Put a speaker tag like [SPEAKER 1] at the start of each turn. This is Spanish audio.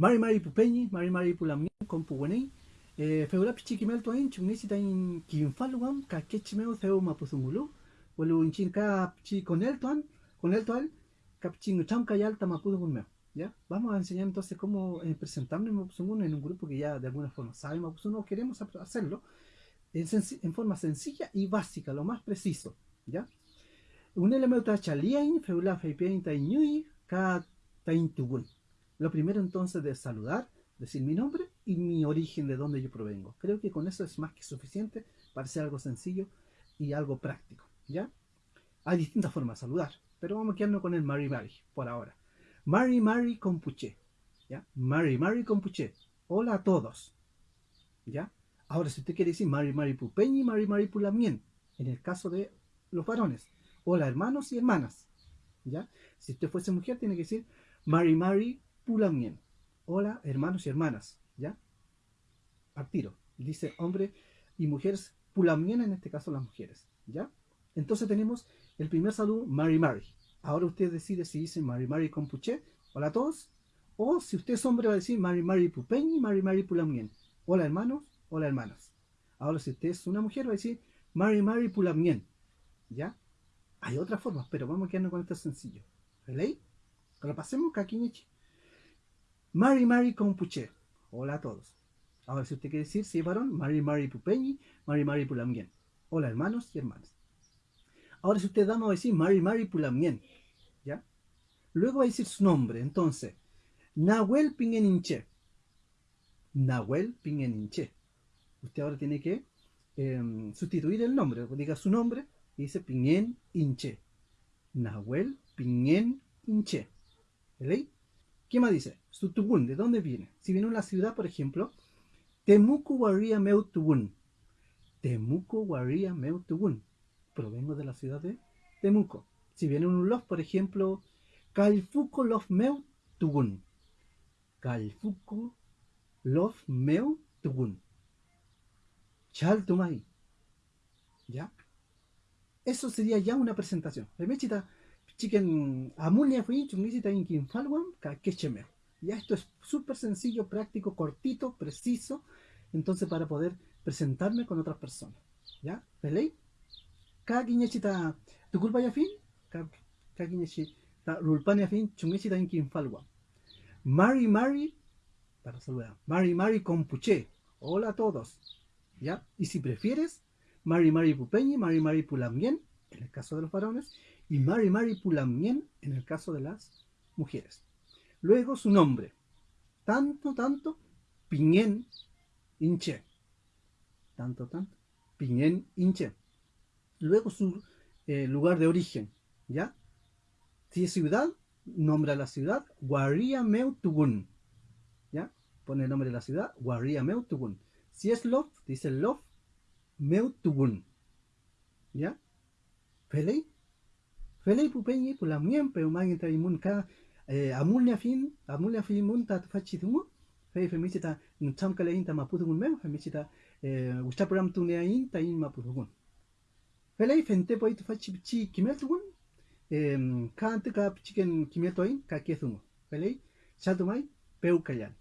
[SPEAKER 1] Mari Mari Pupeñi, Mari Mari Pulamien, con Puguenei, eh, Feula Pichiquimel Toin, Chunisi Tain Kinfaluam, Kakechimeo Theo Mapuzungulu, Welu Inchinka Chi con el Tuan, con el Tual, Capchin Chamka Yalta Mapuzungulmeo. ¿Ya? Vamos a enseñar entonces cómo eh, presentarnos en Mapuzungun en un grupo que ya de alguna forma sabe Mapuzungun, queremos hacerlo en, en, forma sencilla y básica, lo más preciso. ¿Ya? Un elemento chaliain, feula feipein taiñui, ka taintugun. Lo primero entonces de saludar, decir mi nombre y mi origen de dónde yo provengo. Creo que con eso es más que suficiente para ser algo sencillo y algo práctico. ¿Ya? Hay distintas formas de saludar, pero vamos a quedarnos con el Mari Mari por ahora. Mari Mari Compuche. ¿Ya? Mari Mari Compuche. Hola a todos. ¿Ya? Ahora, si usted quiere decir Mari Mari Pupeñi, Mari Mari Pulamien, en el caso de los varones. Hola hermanos y hermanas. ¿Ya? Si usted fuese mujer, tiene que decir Mari Mari Pulamien. Hola, hermanos y hermanas. ¿Ya? Al tiro. Dice hombre y mujeres, Pulamien en este caso las mujeres. ¿Ya? Entonces tenemos el primer saludo, Mari Mari. Ahora usted decide si dice Mari Mari Compuche, hola a todos. O si usted es hombre va a decir Mari Mari Pupeñi, Mari Mari Pulamien. Hola hermanos, hola hermanas. Ahora si usted es una mujer va a decir Mari Mari Pulamien. ¿Ya? Hay otras formas, pero vamos a quedarnos con esto sencillo. ¿Relay? Lo pasemos Kakinichi. Mari Mari Compuche. Hola a todos. Ahora, si usted quiere decir, si es varón, Mari Mari Pupeñi, Mari Mari Pulamien. Hola, hermanos y hermanas. Ahora, si usted dama, va a decir Mari Mari Pulamien. ¿Ya? Luego va a decir su nombre. Entonces, Nahuel Pingeninche. Nahuel Pingeninche. Usted ahora tiene que eh, sustituir el nombre. Diga su nombre y dice Pingen Inche. Nahuel Pingen Inche. ¿Veis? ¿Qué más dice? Sutubun, ¿de dónde viene? Si viene una ciudad, por ejemplo, Temuco Waria Meutubun. Temuco Waria Meutubun. Provengo de la ciudad de Temuco. Si viene un lof, por ejemplo, Calfuco Lof Meutubun. Calfuco Lof Meutubun. Chaltumay. ¿Ya? Eso sería ya una presentación. Remechita chicken amulia fui chungicita inkin falwam ka quechemeo. Ya esto es súper sencillo, práctico, cortito, preciso, entonces para poder presentarme con otras personas. ¿Ya? ¿Velei? Ka tu culpa ya fin? Ka guiñechita, rulpania fin, chungicita inkin falwam. Mari Mari, para saludar, Mari Mari Compuche. Hola a todos. ¿Ya? Y si prefieres, Mari Mari Pupeñi, Mari Mari Pulamien, en el caso de los varones, y Mari Mari Pulamien en el caso de las mujeres. Luego su nombre, tanto, tanto, Piñen Inche. Tanto, tanto, Piñen Inche. Luego su eh, lugar de origen, ¿ya? Si es ciudad, nombra la ciudad, Guaria Meutugun. ¿Ya? Pone el nombre de la ciudad, Guaria Meutugun. Si es Love, dice Love Meutugun. ¿Ya? ¿Pelei? فلا بوبي بلا ميم بو ماني تا يمون كا امولنا فين امولنا في مون تا تفاتشي ثمو فاي فميتي تا نتام كلا انت ما بوتون ميم فميتي تا وشتابرام تونيا انت ان ما بوتون فلا فنتي بوي تفاتشي بتشي كيملتون 칸트가 비치겐 김에토인 가케스무 그래 샤도마이 배우칼얀